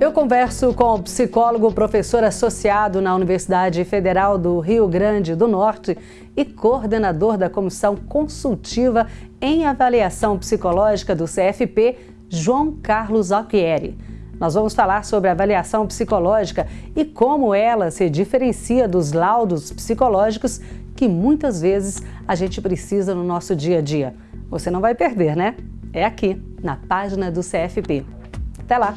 Eu converso com o psicólogo, professor associado na Universidade Federal do Rio Grande do Norte e coordenador da Comissão Consultiva em Avaliação Psicológica do CFP, João Carlos Alquieri. Nós vamos falar sobre avaliação psicológica e como ela se diferencia dos laudos psicológicos que muitas vezes a gente precisa no nosso dia a dia. Você não vai perder, né? É aqui, na página do CFP. Até lá!